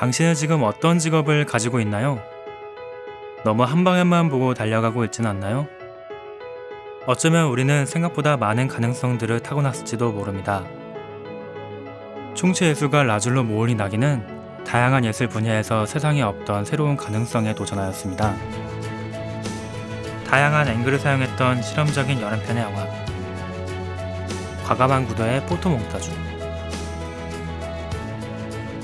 당신은 지금 어떤 직업을 가지고 있나요? 너무 한 방향만 보고 달려가고 있진 않나요? 어쩌면 우리는 생각보다 많은 가능성들을 타고났을지도 모릅니다. 총체 예술가 라줄로 모올리 나기는 다양한 예술 분야에서 세상에 없던 새로운 가능성에 도전하였습니다. 다양한 앵글을 사용했던 실험적인 여러 편의 영화 과감한 구도의 포토 몽타주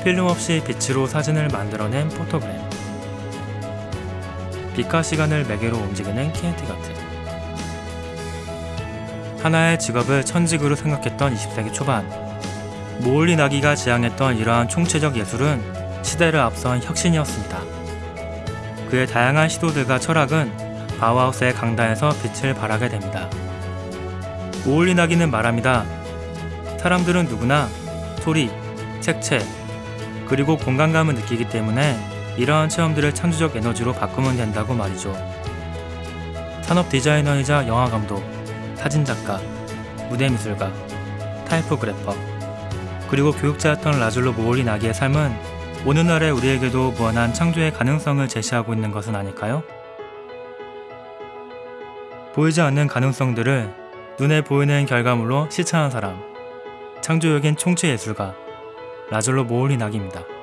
필름 없이 빛으로 사진을 만들어낸 포토그램 빛과 시간을 매개로 움직이는 키네틱 아트 하나의 직업을 천직으로 생각했던 20세기 초반 모홀리 나기가 지향했던 이러한 총체적 예술은 시대를 앞선 혁신이었습니다. 그의 다양한 시도들과 철학은 바우하우스의 강단에서 빛을 발하게 됩니다. 모홀리 나기는 말합니다. 사람들은 누구나 소리, 색채, 그리고 공간감을 느끼기 때문에 이러한 체험들을 창조적 에너지로 바꾸면 된다고 말이죠. 산업 디자이너이자 영화감독, 사진작가, 무대미술가, typographer, 그리고 교육자였던 라즐로 모홀리 나기의 삶은 오늘날의 우리에게도 무한한 창조의 가능성을 제시하고 있는 것은 아닐까요? 보이지 않는 가능성들을 눈에 보이는 결과물로 실천한 사람, 창조적인 총체 예술가, 라졸로 모올리 나기입니다.